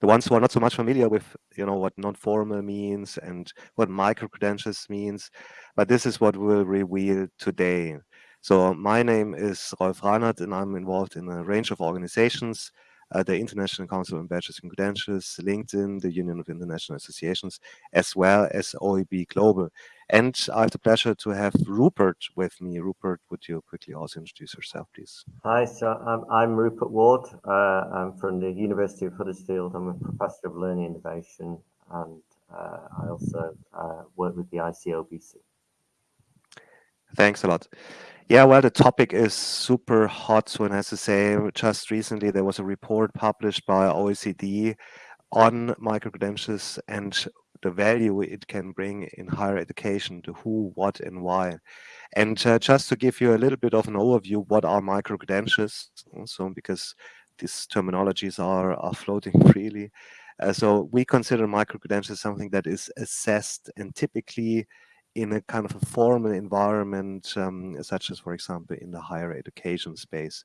the ones who are not so much familiar with, you know, what non-formal means and what micro-credentials means, but this is what we'll reveal today. So my name is Rolf Reinhardt and I'm involved in a range of organizations, the International Council on Badges and Credentials, LinkedIn, the Union of International Associations, as well as OEB Global. And I have the pleasure to have Rupert with me. Rupert, would you quickly also introduce yourself, please? Hi, so I'm, I'm Rupert Ward. Uh, I'm from the University of Huddersfield. I'm a professor of learning innovation and uh, I also uh, work with the ICOBC. Thanks a lot. Yeah, well, the topic is super hot. So, one has to say, just recently there was a report published by OECD on micro-credentials and the value it can bring in higher education, the who, what, and why. And uh, just to give you a little bit of an overview, what are micro-credentials? So, because these terminologies are, are floating freely. Uh, so we consider micro-credentials something that is assessed and typically in a kind of a formal environment, um, such as, for example, in the higher education space.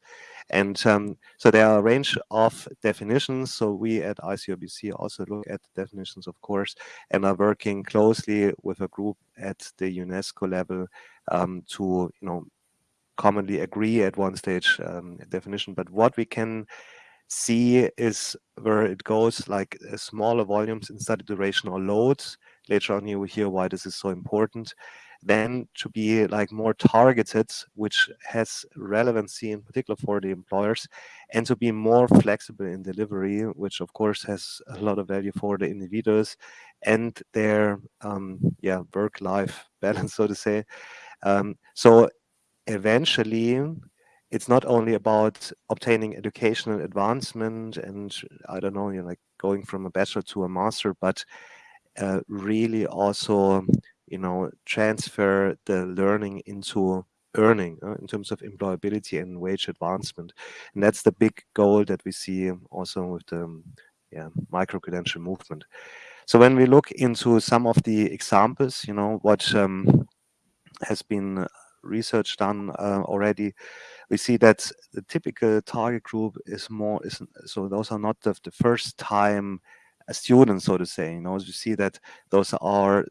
And um, so there are a range of definitions. So we at ICOBC also look at the definitions, of course, and are working closely with a group at the UNESCO level um, to, you know, commonly agree at one stage um, definition. But what we can see is where it goes like uh, smaller volumes in study duration or loads later on you will hear why this is so important. Then to be like more targeted which has relevancy in particular for the employers and to be more flexible in delivery which of course has a lot of value for the individuals and their um, yeah work life balance so to say. Um, so eventually it's not only about obtaining educational advancement and i don't know you know like going from a bachelor to a master but uh, really also, you know, transfer the learning into earning uh, in terms of employability and wage advancement. And that's the big goal that we see also with the um, yeah, micro-credential movement. So when we look into some of the examples, you know, what um, has been research done uh, already, we see that the typical target group is more, is so those are not the, the first time a student, so to say. You know, as you see that those are,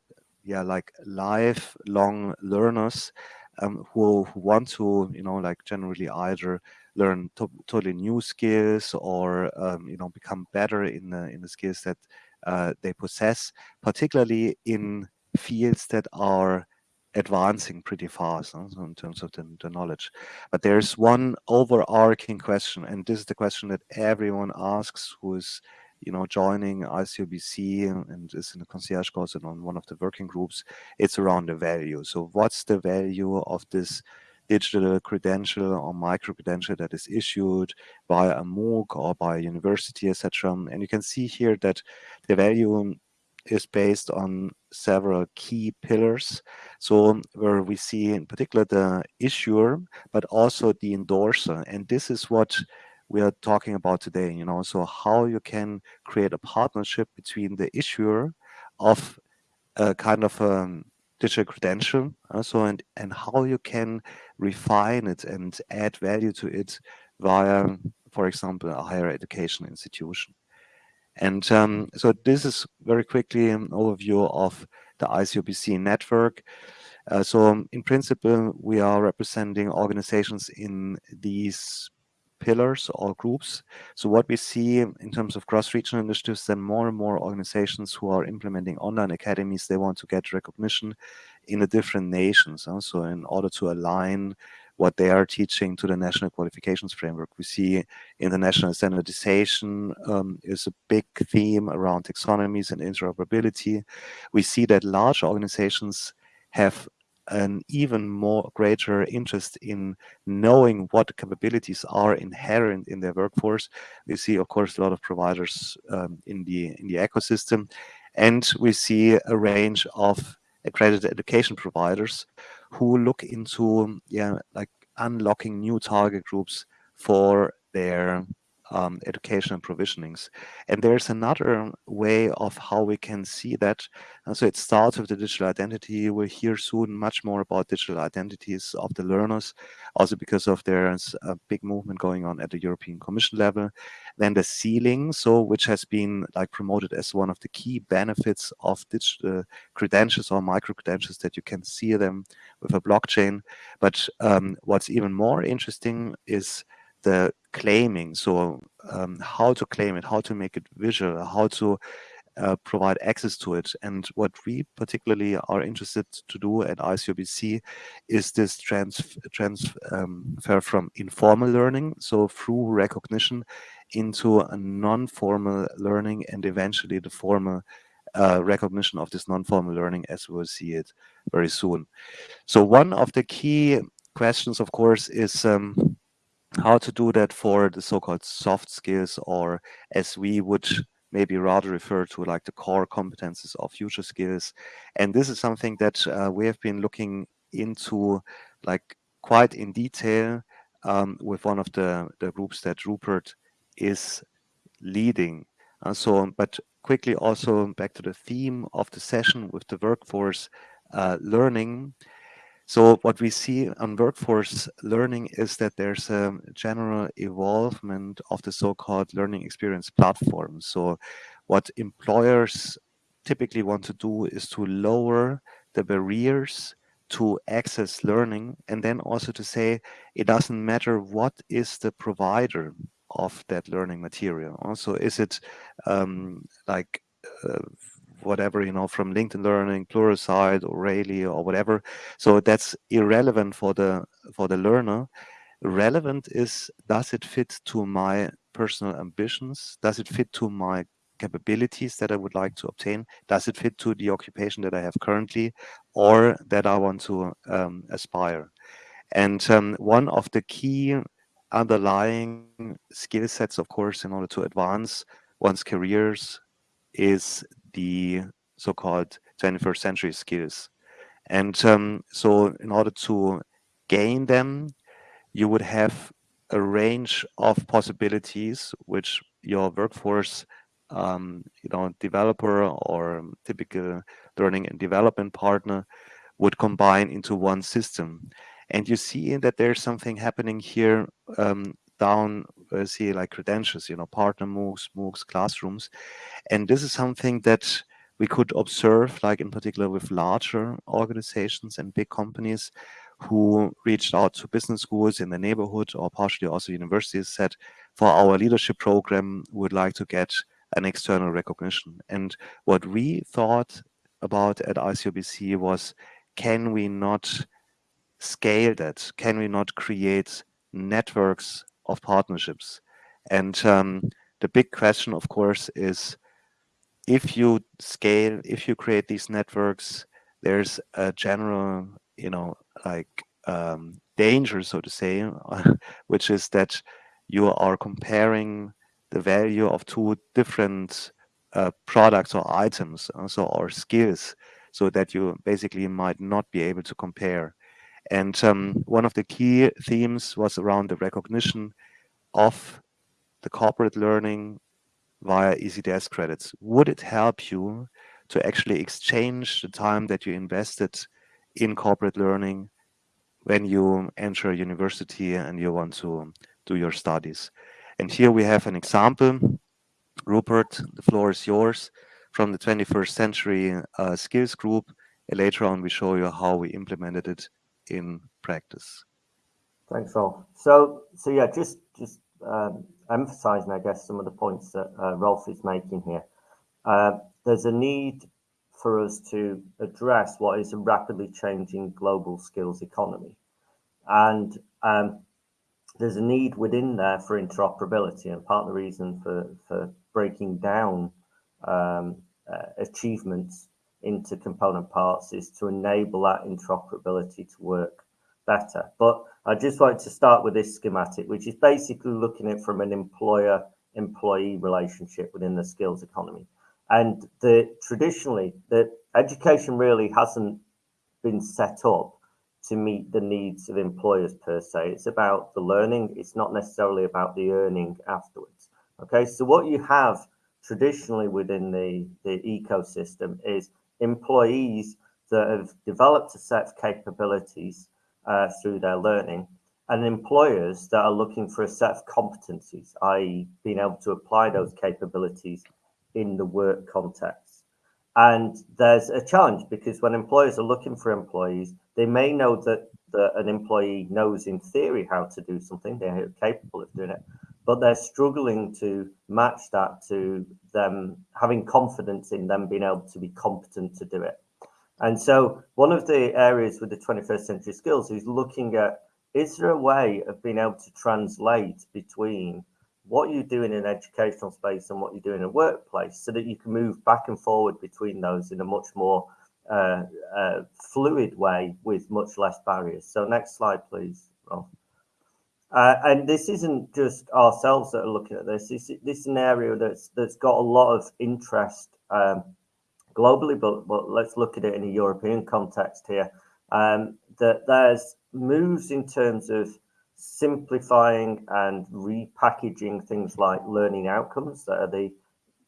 yeah, like lifelong learners um, who, want to, you know, like generally either learn to totally new skills or, um, you know, become better in the, in the skills that uh, they possess, particularly in fields that are advancing pretty fast so in terms of the, the, knowledge. But there's one overarching question, and this is the question that everyone asks who is you know, joining ICOBC and, and is in the concierge course and on one of the working groups, it's around the value. So what's the value of this digital credential or micro credential that is issued by a MOOC or by a university, etc. And you can see here that the value is based on several key pillars. So where we see in particular the issuer, but also the endorser. And this is what we are talking about today, you know, so how you can create a partnership between the issuer of a kind of a um, digital credential, also, and, and how you can refine it and add value to it via, for example, a higher education institution. And um, so this is very quickly an overview of the ICOBC network. Uh, so in principle, we are representing organizations in these pillars or groups. So what we see in terms of cross-regional initiatives, then more and more organizations who are implementing online academies, they want to get recognition in the different nations. So in order to align what they are teaching to the national qualifications framework. We see international standardization um, is a big theme around taxonomies and interoperability. We see that large organizations have an even more greater interest in knowing what capabilities are inherent in their workforce. We see, of course, a lot of providers um, in the in the ecosystem, and we see a range of accredited education providers who look into yeah like unlocking new target groups for their um, and provisionings. And there's another way of how we can see that. And so it starts with the digital identity. We'll hear soon much more about digital identities of the learners, also because of there's a big movement going on at the European Commission level. Then the sealing, so which has been like promoted as one of the key benefits of digital credentials or micro credentials that you can see them with a blockchain. But um, what's even more interesting is the claiming. So um, how to claim it, how to make it visual, how to uh, provide access to it. And what we particularly are interested to do at ICOBC is this trans transfer um, from informal learning, so through recognition, into a non-formal learning and eventually the formal uh, recognition of this non-formal learning as we will see it very soon. So one of the key questions, of course, is um, how to do that for the so-called soft skills or as we would maybe rather refer to like the core competences of future skills. And this is something that uh, we have been looking into like quite in detail um, with one of the, the groups that Rupert is leading. Uh, so, on. but quickly also back to the theme of the session with the workforce uh, learning. So what we see on workforce learning is that there's a general evolvement of the so-called learning experience platform. So what employers typically want to do is to lower the barriers to access learning and then also to say it doesn't matter what is the provider of that learning material. Also, is it um, like uh, whatever, you know, from LinkedIn Learning, Pluralsight, or Rayleigh, or whatever. So that's irrelevant for the for the learner. Relevant is does it fit to my personal ambitions? Does it fit to my capabilities that I would like to obtain? Does it fit to the occupation that I have currently or that I want to um, aspire? And um, one of the key underlying skill sets, of course, in order to advance one's careers is the so-called 21st century skills. And um, so in order to gain them, you would have a range of possibilities which your workforce, um, you know, developer or typical learning and development partner would combine into one system. And you see that there's something happening here um, down, uh, see like credentials, you know, partner MOOCs, MOOCs, classrooms. And this is something that we could observe, like in particular with larger organizations and big companies who reached out to business schools in the neighborhood or partially also universities said, for our leadership program, would like to get an external recognition. And what we thought about at ICOBC was, can we not scale that? Can we not create networks of partnerships? And um, the big question, of course, is if you scale, if you create these networks, there's a general, you know, like um, danger, so to say, which is that you are comparing the value of two different uh, products or items, also or skills, so that you basically might not be able to compare. And um, one of the key themes was around the recognition of the corporate learning via ECTS credits. Would it help you to actually exchange the time that you invested in corporate learning when you enter a university and you want to do your studies? And here we have an example. Rupert, the floor is yours from the 21st century uh, skills group. And later on, we show you how we implemented it in practice. Thanks, Rolf. So, so yeah, just just um, emphasizing, I guess, some of the points that uh, Rolf is making here. Uh, there's a need for us to address what is a rapidly changing global skills economy, and um, there's a need within there for interoperability. And part of the reason for for breaking down um, uh, achievements into component parts is to enable that interoperability to work better. But I just like to start with this schematic, which is basically looking at from an employer employee relationship within the skills economy. And the traditionally, the education really hasn't been set up to meet the needs of employers per se. It's about the learning. It's not necessarily about the earning afterwards. Okay, so what you have traditionally within the, the ecosystem is employees that have developed a set of capabilities uh, through their learning and employers that are looking for a set of competencies, i.e. being able to apply those capabilities in the work context. And there's a challenge because when employers are looking for employees, they may know that, that an employee knows in theory how to do something, they're capable of doing it, but they're struggling to match that to them having confidence in them being able to be competent to do it. And so one of the areas with the 21st century skills is looking at is there a way of being able to translate between what you do in an educational space and what you do in a workplace so that you can move back and forward between those in a much more uh, uh, fluid way with much less barriers. So next slide, please. Uh, and this isn't just ourselves that are looking at this. This, this is an area that's that's got a lot of interest um, globally, but, but let's look at it in a European context here. Um, that there's moves in terms of simplifying and repackaging things like learning outcomes that are the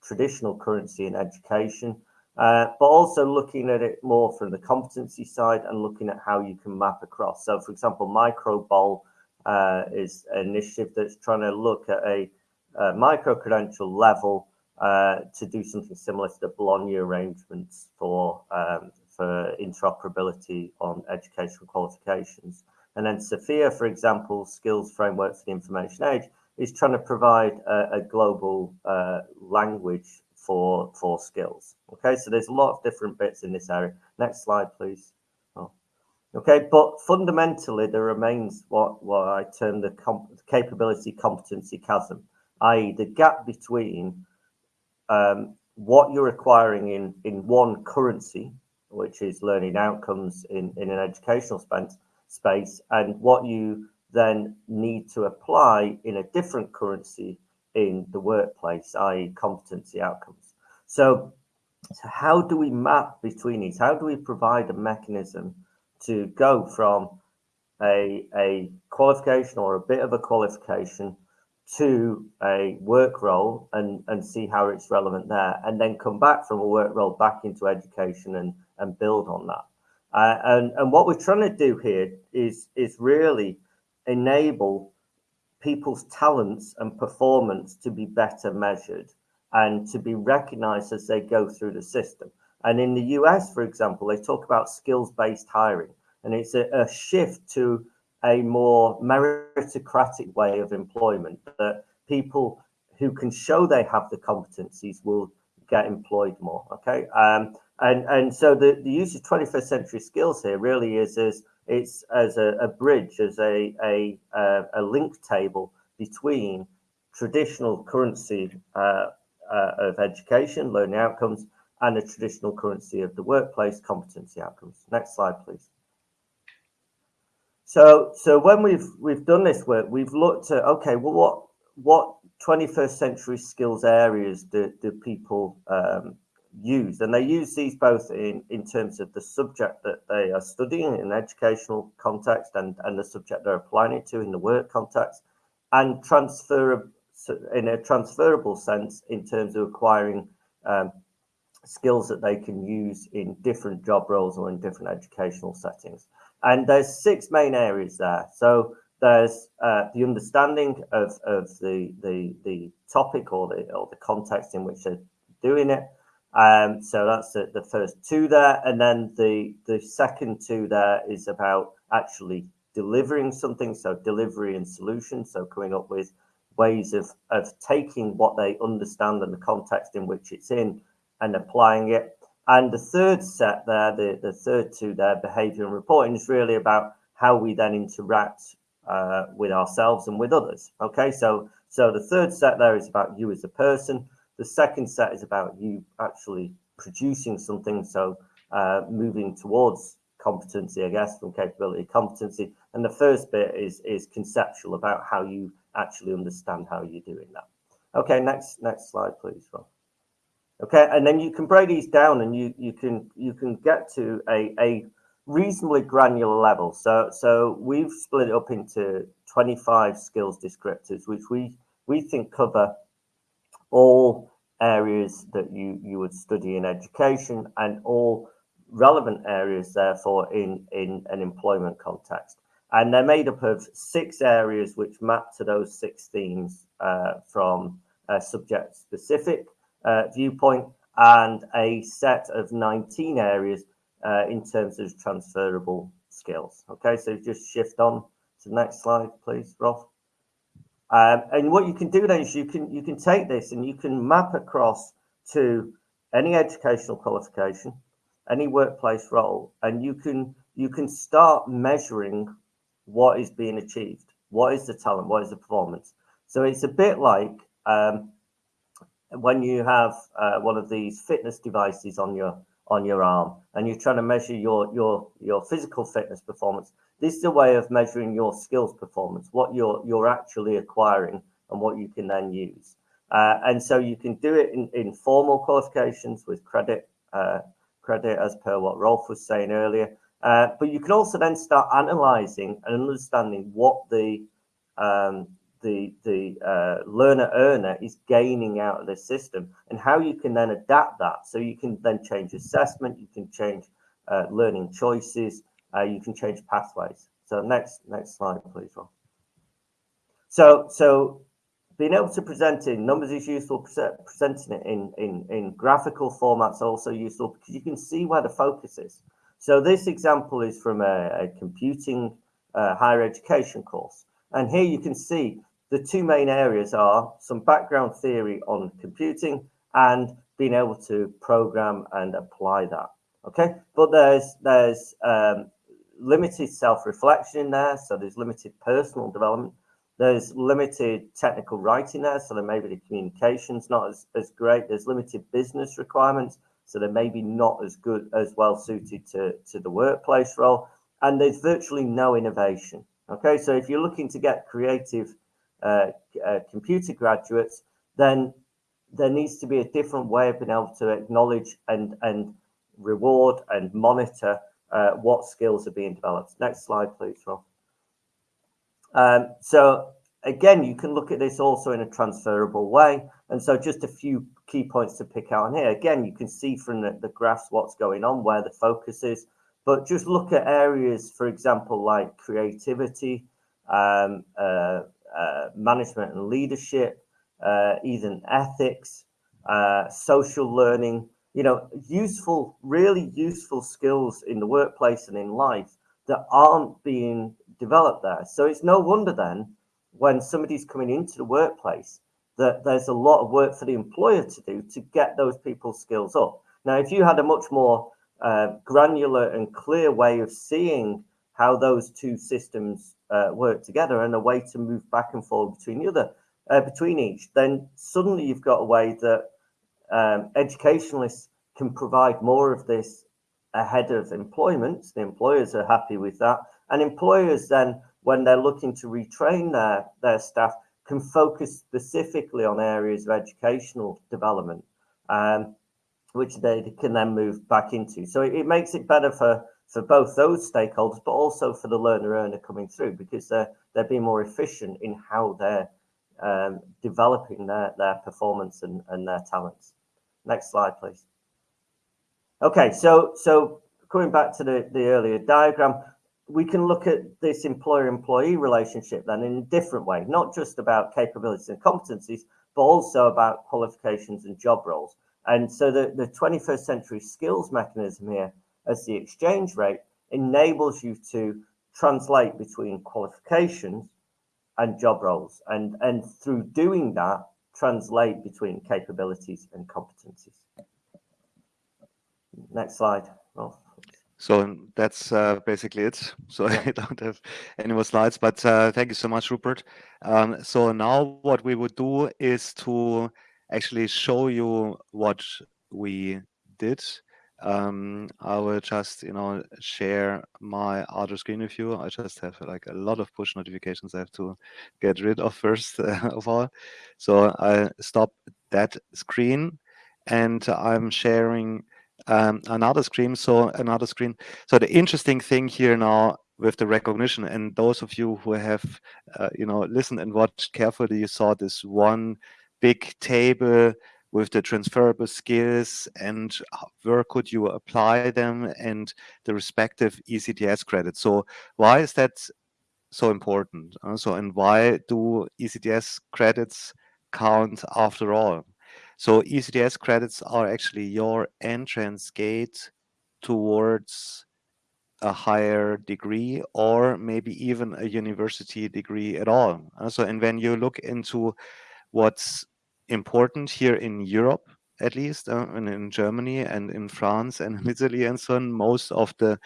traditional currency in education, uh, but also looking at it more from the competency side and looking at how you can map across. So, for example, MicroBOL uh, is an initiative that's trying to look at a, a micro credential level uh, to do something similar to the Bologna arrangements for um, for interoperability on educational qualifications. And then SFIA, for example, skills framework for the information age, is trying to provide a, a global uh, language for for skills. Okay, so there's a lot of different bits in this area. Next slide, please. Okay, but fundamentally, there remains what what I term the comp capability competency chasm, i.e., the gap between um, what you're acquiring in in one currency, which is learning outcomes in in an educational space space and what you then need to apply in a different currency in the workplace, i.e. competency outcomes. So, so how do we map between these? How do we provide a mechanism to go from a, a qualification or a bit of a qualification to a work role and, and see how it's relevant there, and then come back from a work role back into education and, and build on that. Uh, and, and what we're trying to do here is, is really enable people's talents and performance to be better measured and to be recognized as they go through the system. And in the US, for example, they talk about skills based hiring, and it's a, a shift to a more meritocratic way of employment that people who can show they have the competencies will get employed more. Okay. Um, and and so the, the use of 21st century skills here really is as it's as a, a bridge, as a, a, a link table between traditional currency uh, uh, of education, learning outcomes, and the traditional currency of the workplace, competency outcomes. Next slide, please. So, so when we've we've done this work, we've looked at okay, well, what what 21st century skills areas do, do people um, use and they use these both in in terms of the subject that they are studying in educational context and and the subject they're applying it to in the work context and transfer in a transferable sense in terms of acquiring um, skills that they can use in different job roles or in different educational settings and there's six main areas there so there's uh, the understanding of, of the, the the topic or the or the context in which they're doing it um, so that's the, the first two there. And then the, the second two there is about actually delivering something. So delivery and solution. So coming up with ways of, of taking what they understand and the context in which it's in and applying it. And the third set there, the, the third two there, behavior and reporting, is really about how we then interact uh, with ourselves and with others. Okay, so so the third set there is about you as a person. The second set is about you actually producing something. So uh, moving towards competency, I guess, from capability competency. And the first bit is is conceptual about how you actually understand how you're doing that. Okay, next next slide, please, Rob. Okay, and then you can break these down, and you you can you can get to a a reasonably granular level. So, so we've split it up into 25 skills descriptors, which we, we think cover all areas that you, you would study in education and all relevant areas, therefore, in, in an employment context. And they're made up of six areas which map to those six themes uh, from a subject specific uh, viewpoint and a set of 19 areas uh, in terms of transferable skills. Okay, so just shift on to the next slide, please, Rolf. Um, and what you can do then is you can you can take this and you can map across to any educational qualification, any workplace role, and you can you can start measuring what is being achieved, what is the talent, what is the performance. So it's a bit like um, when you have uh, one of these fitness devices on your on your arm and you're trying to measure your your your physical fitness performance this is a way of measuring your skills performance what you're you're actually acquiring and what you can then use. Uh, and so you can do it in, in formal qualifications with credit uh, credit as per what Rolf was saying earlier. Uh, but you can also then start analyzing and understanding what the um, the the uh, learner earner is gaining out of this system and how you can then adapt that. So you can then change assessment you can change uh, learning choices uh, you can change pathways. So next next slide please Rob. so so being able to present in numbers is useful presenting it in in in graphical formats also useful because you can see where the focus is. So this example is from a, a computing uh, higher education course. And here you can see the two main areas are some background theory on computing and being able to program and apply that. Okay, but there's there's um, limited self-reflection in there, so there's limited personal development. There's limited technical writing there, so there may be the communications not as, as great. There's limited business requirements, so they're maybe not as good as well suited to, to the workplace role. And there's virtually no innovation. Okay, so if you're looking to get creative computer graduates, then there needs to be a different way of being able to acknowledge and, and reward and monitor uh, what skills are being developed. Next slide, please, Rob. Um, so again, you can look at this also in a transferable way. And so just a few key points to pick out on here. Again, you can see from the, the graphs what's going on, where the focus is, but just look at areas, for example, like creativity, um, uh, uh, management and leadership, uh, even ethics, uh, social learning, you know, useful, really useful skills in the workplace and in life that aren't being developed there. So it's no wonder then when somebody's coming into the workplace that there's a lot of work for the employer to do to get those people's skills up. Now, if you had a much more uh, granular and clear way of seeing how those two systems uh, work together and a way to move back and forth between the other, uh, between each, then suddenly you've got a way that um, educationalists can provide more of this ahead of employment. The employers are happy with that. And employers then, when they're looking to retrain their, their staff, can focus specifically on areas of educational development, um, which they can then move back into. So it, it makes it better for for both those stakeholders, but also for the learner earner coming through because they're they're being more efficient in how they're um, developing their their performance and, and their talents. Next slide, please. Okay, so so coming back to the, the earlier diagram, we can look at this employer-employee relationship then in a different way, not just about capabilities and competencies, but also about qualifications and job roles. And so the, the 21st century skills mechanism here as the exchange rate enables you to translate between qualifications and job roles and and through doing that translate between capabilities and competencies. Next slide so that's uh, basically it. So i don't have any more slides but uh, thank you so much rupert. Um, so now what we would do is to actually show you what we did um, I will just, you know, share my other screen with you. I just have like a lot of push notifications I have to get rid of first uh, of all. So I stop that screen and I'm sharing um, another screen. So another screen. So the interesting thing here now with the recognition, and those of you who have, uh, you know, listened and watched carefully, you saw this one big table with the transferable skills and where could you apply them and the respective ECTS credits. So why is that so important? Uh, so and why do ECTS credits count after all? So ECTS credits are actually your entrance gate towards a higher degree or maybe even a university degree at all. Uh, so and when you look into what's important here in Europe, at least, uh, and in Germany and in France and in Italy and so on, most of the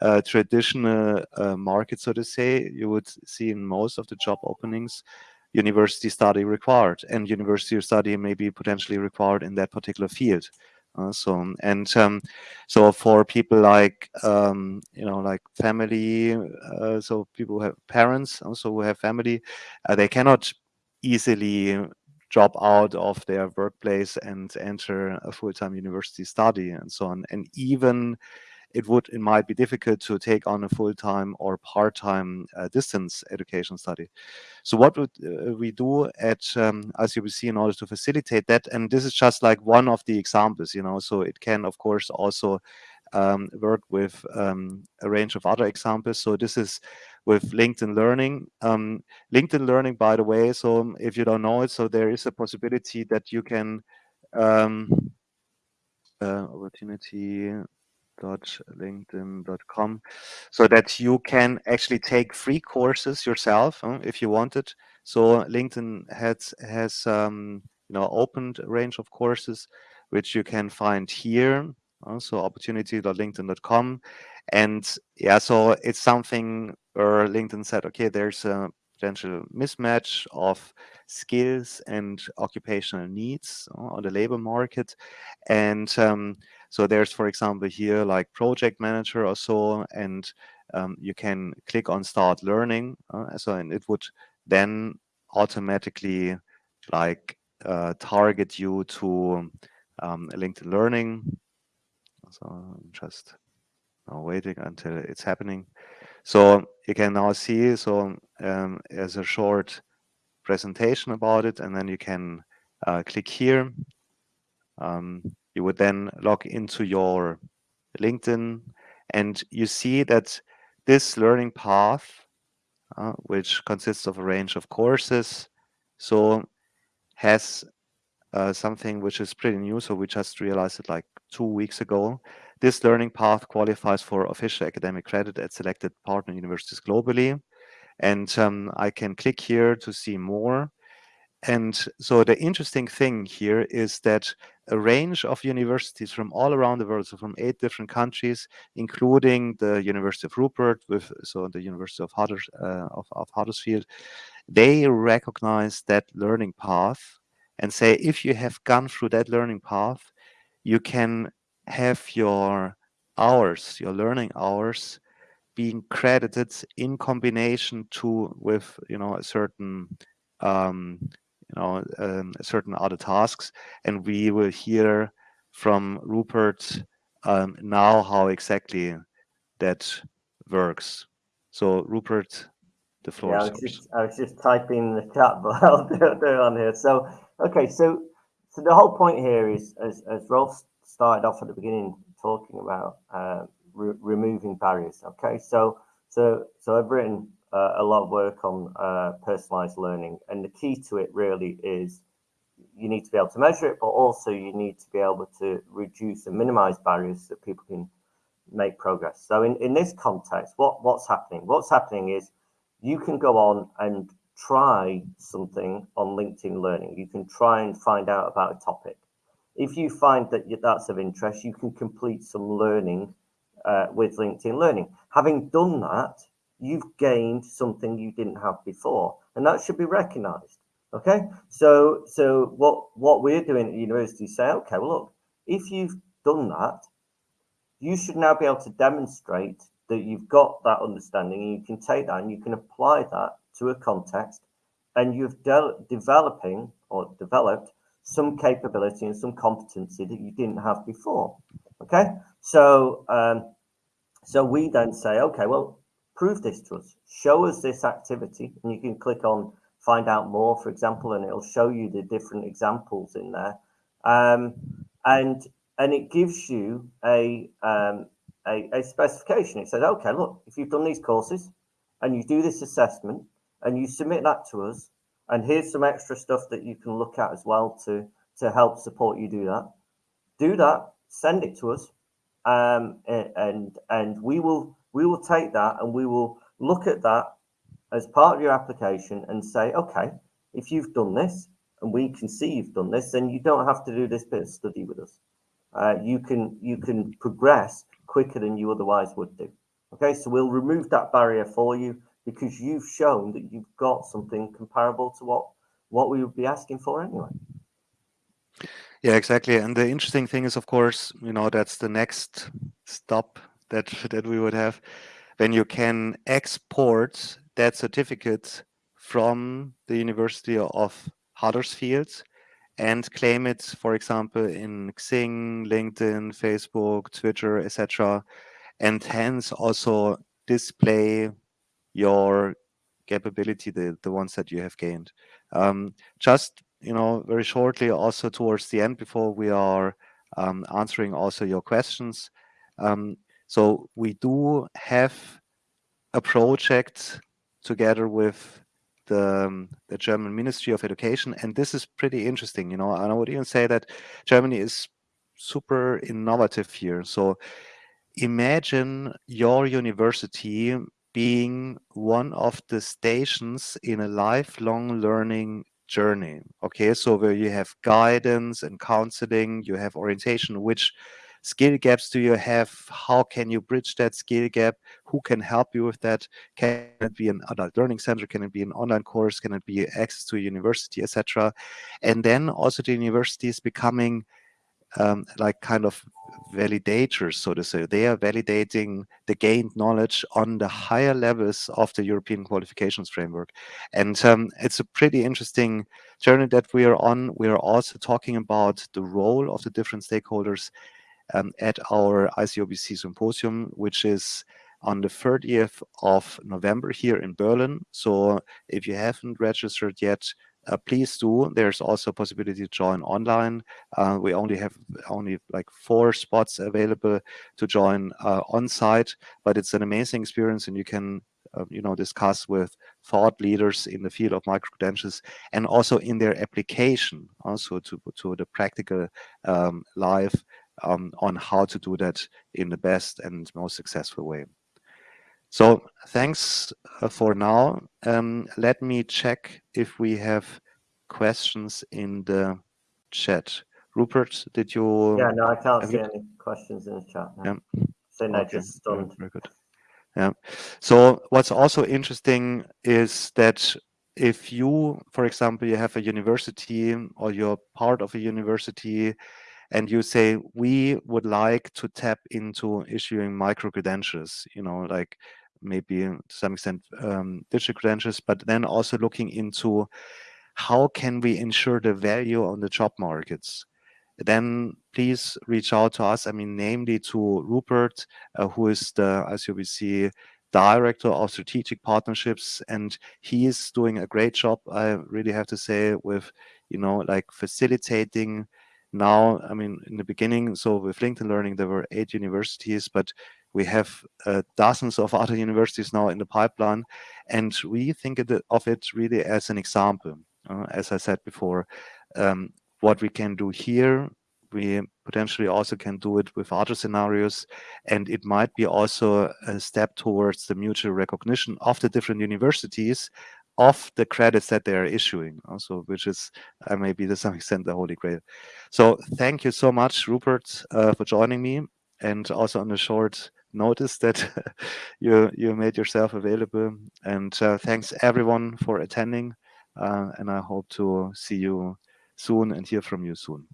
uh, traditional uh, markets, so to say, you would see in most of the job openings, university study required and university study may be potentially required in that particular field. Uh, so and um, so for people like um, you know like family, uh, so people who have parents also who have family, uh, they cannot easily drop out of their workplace and enter a full-time university study and so on. And even it would it might be difficult to take on a full-time or part-time uh, distance education study. So what would uh, we do at um, ICBC in order to facilitate that? And this is just like one of the examples, you know. So it can of course also um, work with um, a range of other examples. So this is with LinkedIn Learning. Um, LinkedIn Learning, by the way, so if you don't know it, so there is a possibility that you can um, uh, opportunity linkedin.com so that you can actually take free courses yourself if you wanted so linkedin has has um, you know opened a range of courses which you can find here uh, so opportunity.linkedin.com and yeah so it's something where linkedin said okay there's a potential mismatch of skills and occupational needs uh, on the labor market and um, so there's, for example, here like project manager or so, and um, you can click on start learning. Uh, so and it would then automatically like uh, target you to um, LinkedIn Learning. So I'm just now waiting until it's happening. So you can now see, so um, as a short presentation about it, and then you can uh, click here. Um, you would then log into your LinkedIn and you see that this learning path, uh, which consists of a range of courses, so has uh, something which is pretty new. So we just realized it like two weeks ago. This learning path qualifies for official academic credit at selected partner universities globally. And um, I can click here to see more. And so the interesting thing here is that a range of universities from all around the world, so from eight different countries, including the University of Rupert, with so the University of, uh, of, of Huddersfield, they recognize that learning path and say if you have gone through that learning path, you can have your hours, your learning hours, being credited in combination to with you know a certain um, you know, um, certain other tasks. And we will hear from Rupert um, now how exactly that works. So Rupert, the floor yeah, is I was, just, I was just typing in the chat, but I'll do it on here. So, okay, so so the whole point here is, as, as Rolf started off at the beginning, talking about uh, re removing barriers. Okay, so so so I've written uh, a lot of work on uh, personalized learning. And the key to it really is you need to be able to measure it, but also you need to be able to reduce and minimize barriers so that people can make progress. So in, in this context, what, what's happening? What's happening is you can go on and try something on LinkedIn Learning. You can try and find out about a topic. If you find that that's of interest, you can complete some learning uh, with LinkedIn Learning. Having done that, you've gained something you didn't have before, and that should be recognized. Okay, so so what what we're doing at university say, okay, well look, if you've done that, you should now be able to demonstrate that you've got that understanding, and you can take that and you can apply that to a context, and you've de developing or developed some capability and some competency that you didn't have before. Okay, so um, so we then say, okay, well, prove this to us. Show us this activity, and you can click on find out more, for example, and it'll show you the different examples in there. Um, and and it gives you a, um, a, a specification. It says, okay, look, if you've done these courses and you do this assessment and you submit that to us, and here's some extra stuff that you can look at as well to to help support you do that. Do that, send it to us, um, and and we will we will take that and we will look at that as part of your application and say, okay, if you've done this and we can see you've done this, then you don't have to do this bit of study with us. Uh, you can you can progress quicker than you otherwise would do. Okay, so we'll remove that barrier for you because you've shown that you've got something comparable to what what we would be asking for anyway. Yeah, exactly. And the interesting thing is, of course, you know, that's the next stop that that we would have when you can export that certificate from the University of Huddersfield and claim it, for example, in Xing, LinkedIn, Facebook, Twitter, etc., and hence also display your capability, the, the ones that you have gained. Um, just you know, very shortly, also towards the end, before we are um, answering also your questions. Um, so we do have a project together with the, um, the German Ministry of Education, and this is pretty interesting. You know, and I would even say that Germany is super innovative here. So imagine your university being one of the stations in a lifelong learning journey. Okay, so where you have guidance and counseling, you have orientation, which skill gaps do you have? How can you bridge that skill gap? Who can help you with that? Can it be an adult learning center? Can it be an online course? Can it be access to a university, etc.? And then also the university is becoming um, like kind of validators, so to say. They are validating the gained knowledge on the higher levels of the European qualifications framework. And um, it's a pretty interesting journey that we are on. We are also talking about the role of the different stakeholders um, at our ICOBC symposium, which is on the 30th of November here in Berlin. So if you haven't registered yet, please do. There's also a possibility to join online. Uh, we only have only like four spots available to join uh, on site, but it's an amazing experience and you can uh, you know, discuss with thought leaders in the field of micro-credentials and also in their application also to, to the practical um, life um, on how to do that in the best and most successful way. So thanks uh, for now. Um, let me check if we have questions in the chat. Rupert, did you? Yeah, no, I can't see any questions in the chat. No. Yeah. Okay. just stunned. Very good. Yeah. So what's also interesting is that if you, for example, you have a university or you're part of a university and you say we would like to tap into issuing micro credentials you know like maybe to some extent um, digital credentials but then also looking into how can we ensure the value on the job markets. Then please reach out to us i mean namely to rupert uh, who is the ICOBC director of strategic partnerships and he is doing a great job i really have to say with you know like facilitating now, I mean, in the beginning, so with LinkedIn Learning, there were eight universities, but we have uh, dozens of other universities now in the pipeline. And we think of it really as an example. Uh, as I said before, um, what we can do here, we potentially also can do it with other scenarios. And it might be also a step towards the mutual recognition of the different universities of the credits that they are issuing also which is uh, maybe to some extent the holy grail. So thank you so much rupert uh, for joining me and also on a short notice that you you made yourself available. And uh, thanks everyone for attending uh, and i hope to see you soon and hear from you soon